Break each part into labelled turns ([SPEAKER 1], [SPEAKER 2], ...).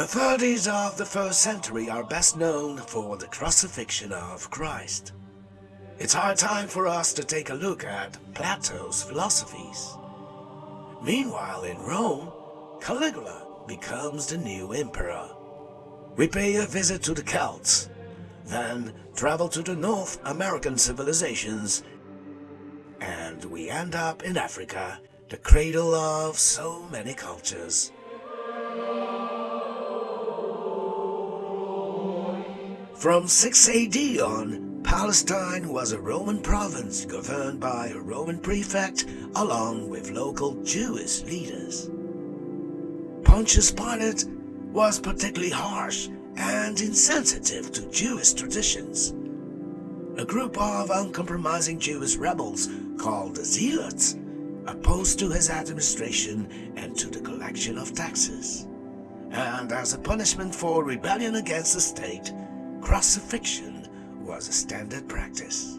[SPEAKER 1] The 30s of the first century are best known for the crucifixion of Christ. It's high time for us to take a look at Plato's philosophies. Meanwhile in Rome, Caligula becomes the new emperor. We pay a visit to the Celts, then travel to the North American civilizations, and we end up in Africa, the cradle of so many cultures. From 6 AD on, Palestine was a Roman province governed by a Roman prefect along with local Jewish leaders. Pontius Pilate was particularly harsh and insensitive to Jewish traditions. A group of uncompromising Jewish rebels called the Zealots opposed to his administration and to the collection of taxes. And as a punishment for rebellion against the state, crucifixion was a standard practice.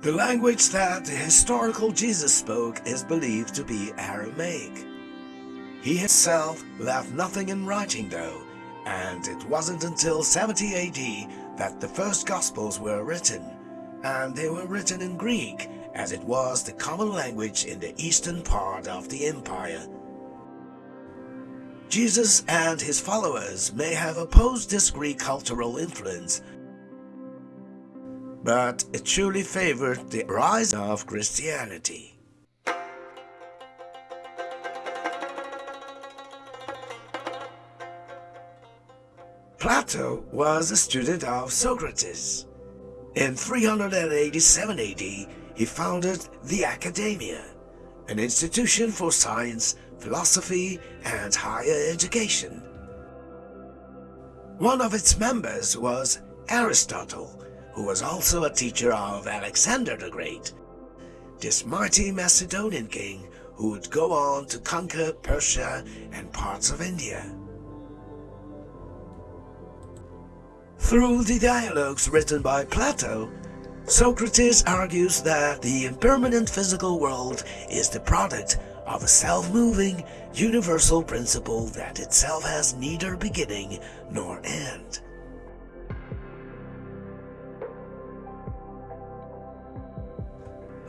[SPEAKER 1] The language that the historical Jesus spoke is believed to be Aramaic. He himself left nothing in writing though, and it wasn't until 70 AD that the first Gospels were written, and they were written in Greek as it was the common language in the eastern part of the empire Jesus and his followers may have opposed this Greek cultural influence, but it truly favored the rise of Christianity. Plato was a student of Socrates. In 387 AD, he founded the Academia, an institution for science, philosophy, and higher education. One of its members was Aristotle, who was also a teacher of Alexander the Great, this mighty Macedonian king who would go on to conquer Persia and parts of India. Through the dialogues written by Plato, Socrates argues that the impermanent physical world is the product of a self-moving, universal principle that itself has neither beginning nor end.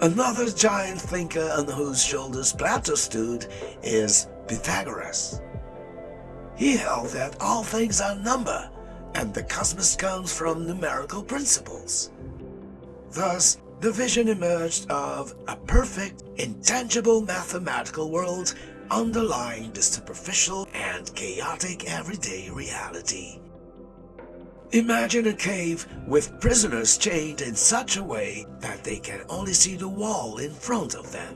[SPEAKER 1] Another giant thinker on whose shoulders Plato stood is Pythagoras. He held that all things are number, and the cosmos comes from numerical principles. Thus, the vision emerged of a perfect, intangible mathematical world underlying the superficial and chaotic everyday reality. Imagine a cave with prisoners chained in such a way that they can only see the wall in front of them.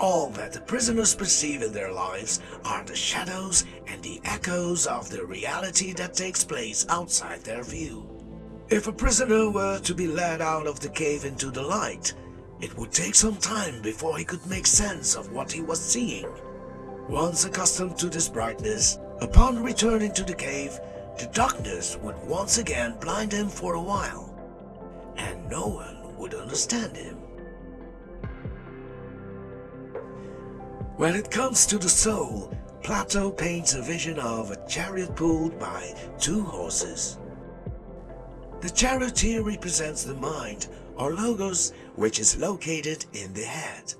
[SPEAKER 1] All that the prisoners perceive in their lives are the shadows and the echoes of the reality that takes place outside their view. If a prisoner were to be led out of the cave into the light, it would take some time before he could make sense of what he was seeing. Once accustomed to this brightness, upon returning to the cave, the darkness would once again blind him for a while, and no one would understand him. When it comes to the soul, Plato paints a vision of a chariot pulled by two horses. The charioteer represents the mind, or logos, which is located in the head.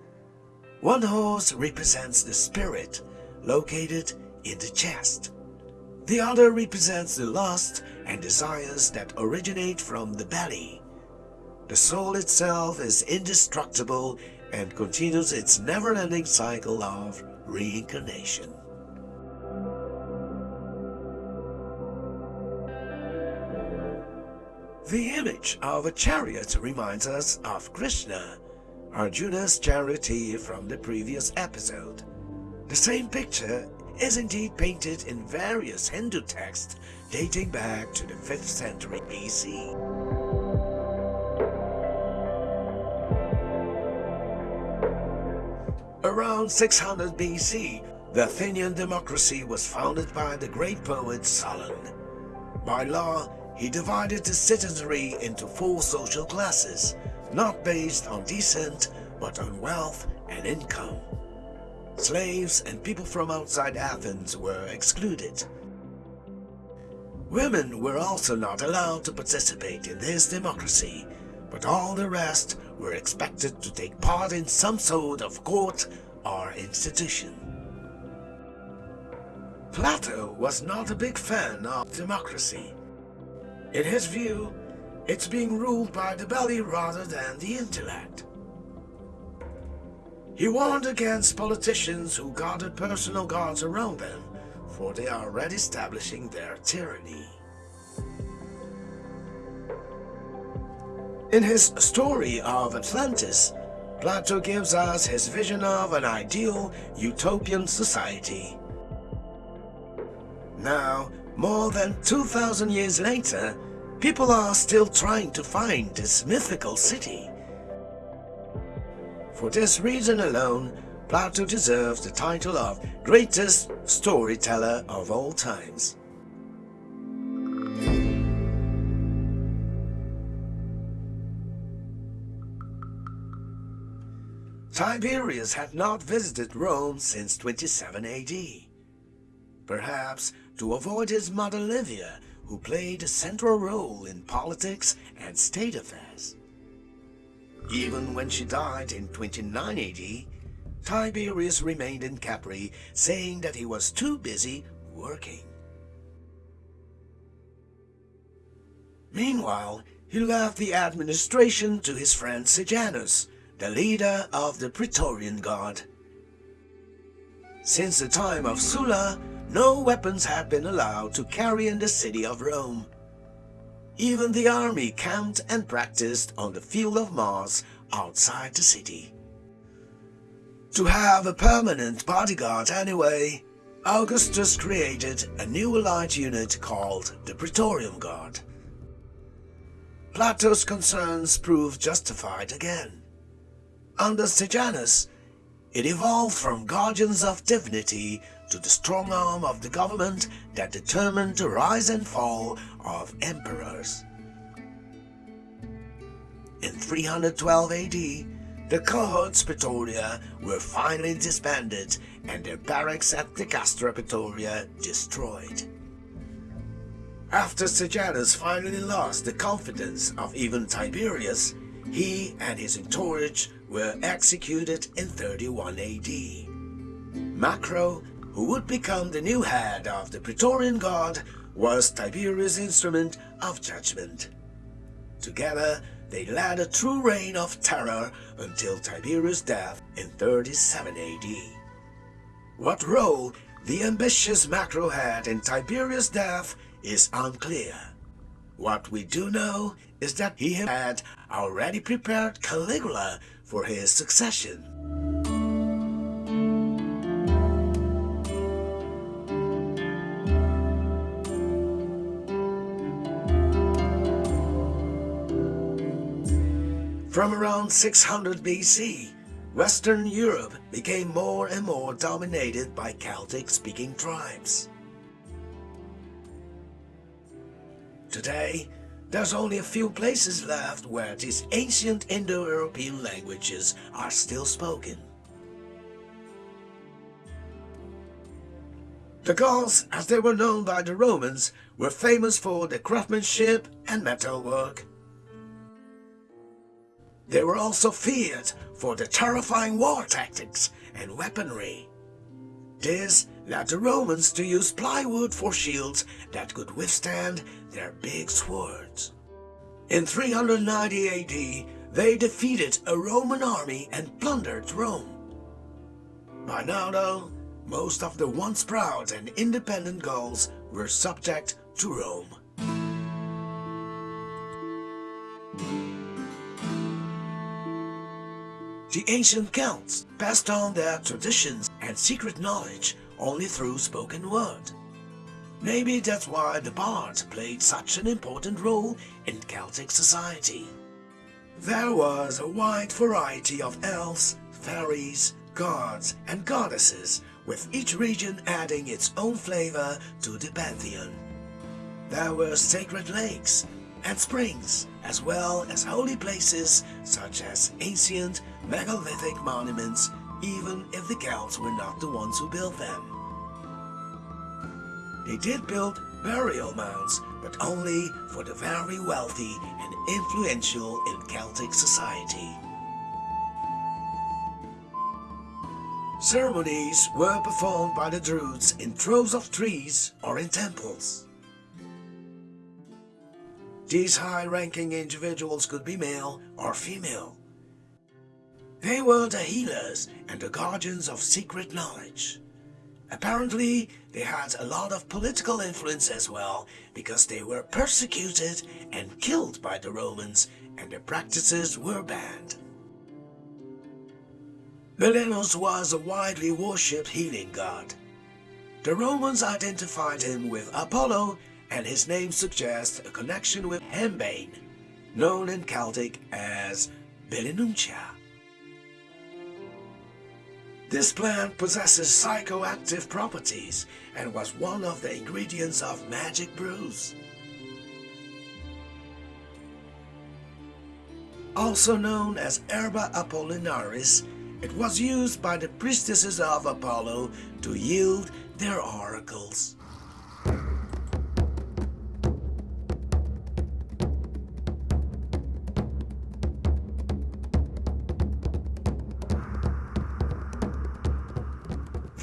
[SPEAKER 1] One horse represents the spirit, located in the chest. The other represents the lust and desires that originate from the belly. The soul itself is indestructible and continues its never-ending cycle of reincarnation. The image of a chariot reminds us of Krishna, Arjuna's charioteer from the previous episode. The same picture is indeed painted in various Hindu texts dating back to the 5th century BC. Around 600 BC, the Athenian democracy was founded by the great poet Solon. By law, he divided the citizenry into four social classes, not based on descent, but on wealth and income. Slaves and people from outside Athens were excluded. Women were also not allowed to participate in this democracy, but all the rest were expected to take part in some sort of court or institution. Plato was not a big fan of democracy. In his view, it's being ruled by the belly rather than the intellect. He warned against politicians who guarded personal guards around them, for they are already establishing their tyranny. In his story of Atlantis, Plato gives us his vision of an ideal utopian society now, more than 2,000 years later, people are still trying to find this mythical city. For this reason alone, Plato deserves the title of greatest storyteller of all times. Tiberius had not visited Rome since 27 AD. Perhaps to avoid his mother Livia, who played a central role in politics and state affairs. Even when she died in 29 AD, Tiberius remained in Capri, saying that he was too busy working. Meanwhile, he left the administration to his friend Sejanus, the leader of the Praetorian Guard. Since the time of Sulla, no weapons had been allowed to carry in the city of Rome. Even the army camped and practiced on the field of Mars outside the city. To have a permanent bodyguard anyway, Augustus created a new elite unit called the Praetorian Guard. Plato's concerns proved justified again. Under Sejanus, it evolved from guardians of divinity to the strong arm of the government that determined the rise and fall of emperors. In 312 AD, the cohorts Praetoria were finally disbanded and their barracks at the Castra Praetoria destroyed. After Sejanus finally lost the confidence of even Tiberius, he and his entourage were executed in 31 AD. Macro who would become the new head of the Praetorian Guard, was Tiberius' instrument of judgment. Together, they led a true reign of terror until Tiberius' death in 37 AD. What role the ambitious Macro had in Tiberius' death is unclear. What we do know is that he had already prepared Caligula for his succession. From around 600 BC, Western Europe became more and more dominated by Celtic-speaking tribes. Today, there's only a few places left where these ancient Indo-European languages are still spoken. The Gauls, as they were known by the Romans, were famous for their craftsmanship and metalwork. They were also feared for their terrifying war tactics and weaponry. This led the Romans to use plywood for shields that could withstand their big swords. In 390 AD, they defeated a Roman army and plundered Rome. By now though, most of the once proud and independent Gauls were subject to Rome. The ancient Celts passed on their traditions and secret knowledge only through spoken word. Maybe that's why the bard played such an important role in Celtic society. There was a wide variety of elves, fairies, gods and goddesses, with each region adding its own flavor to the pantheon. There were sacred lakes and springs, as well as holy places such as ancient megalithic monuments, even if the Celts were not the ones who built them. They did build burial mounds, but only for the very wealthy and influential in Celtic society. Ceremonies were performed by the Druids in troves of trees or in temples. These high-ranking individuals could be male or female. They were the healers and the guardians of secret knowledge. Apparently, they had a lot of political influence as well because they were persecuted and killed by the Romans and their practices were banned. Belenus was a widely worshipped healing god. The Romans identified him with Apollo and his name suggests a connection with henbane, known in Celtic as Belenuncia. This plant possesses psychoactive properties and was one of the ingredients of magic brews. Also known as Herba Apollinaris, it was used by the priestesses of Apollo to yield their oracles.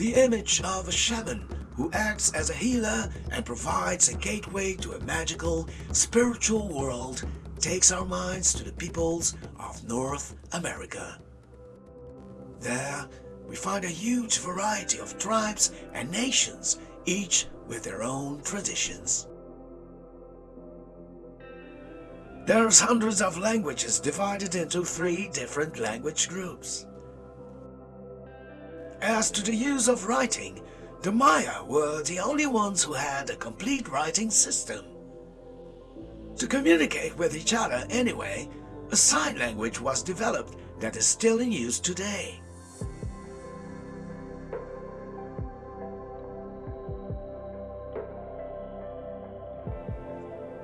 [SPEAKER 1] The image of a shaman who acts as a healer and provides a gateway to a magical, spiritual world takes our minds to the peoples of North America. There, we find a huge variety of tribes and nations, each with their own traditions. There's hundreds of languages divided into three different language groups. As to the use of writing, the Maya were the only ones who had a complete writing system. To communicate with each other anyway, a sign language was developed that is still in use today.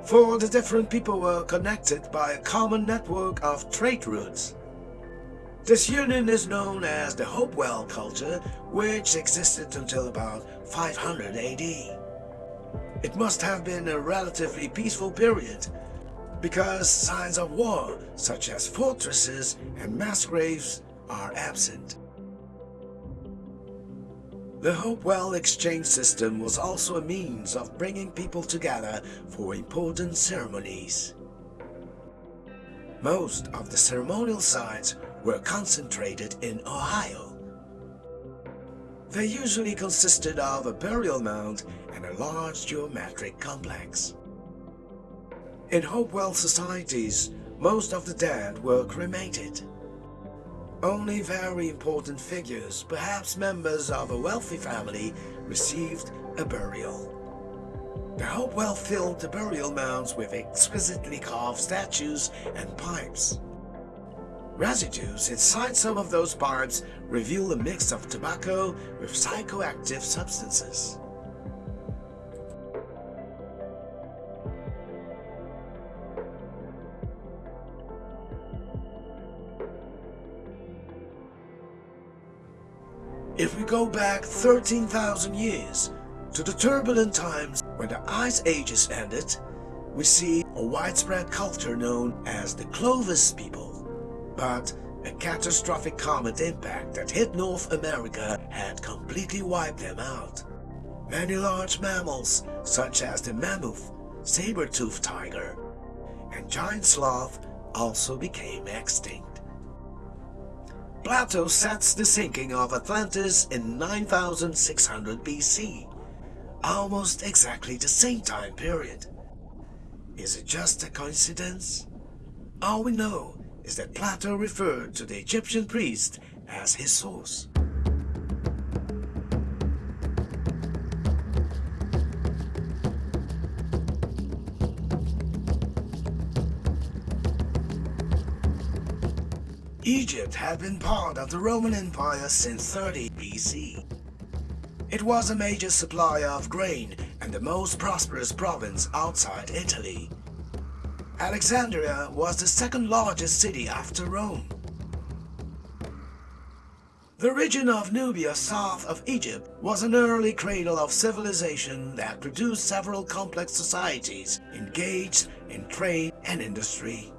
[SPEAKER 1] For the different people were connected by a common network of trade routes. This union is known as the Hopewell culture, which existed until about 500 AD. It must have been a relatively peaceful period, because signs of war, such as fortresses and mass graves, are absent. The Hopewell exchange system was also a means of bringing people together for important ceremonies. Most of the ceremonial sites were concentrated in Ohio. They usually consisted of a burial mound and a large geometric complex. In Hopewell societies, most of the dead were cremated. Only very important figures, perhaps members of a wealthy family, received a burial. The Hopewell filled the burial mounds with exquisitely carved statues and pipes. Residues inside some of those parts reveal a mix of tobacco with psychoactive substances. If we go back 13,000 years to the turbulent times when the Ice Ages ended, we see a widespread culture known as the Clovis people but a catastrophic comet impact that hit North America had completely wiped them out. Many large mammals, such as the mammoth, saber-toothed tiger, and giant sloth also became extinct. Plato sets the sinking of Atlantis in 9600 BC, almost exactly the same time period. Is it just a coincidence? All we know is that Plato referred to the Egyptian priest as his source. Egypt had been part of the Roman Empire since 30 BC. It was a major supplier of grain and the most prosperous province outside Italy. Alexandria was the second largest city after Rome. The region of Nubia south of Egypt was an early cradle of civilization that produced several complex societies engaged in trade and industry.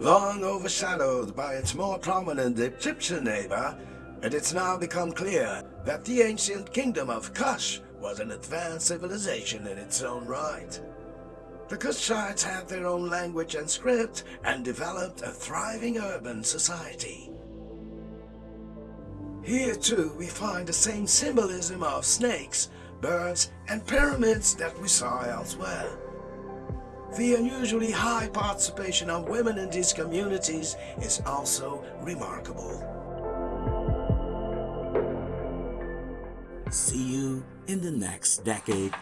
[SPEAKER 1] Long overshadowed by its more prominent Egyptian neighbor, it has now become clear that the ancient kingdom of Kush was an advanced civilization in its own right. The Kushites had their own language and script and developed a thriving urban society. Here too we find the same symbolism of snakes, birds, and pyramids that we saw elsewhere. The unusually high participation of women in these communities is also remarkable.
[SPEAKER 2] See you in the next decade.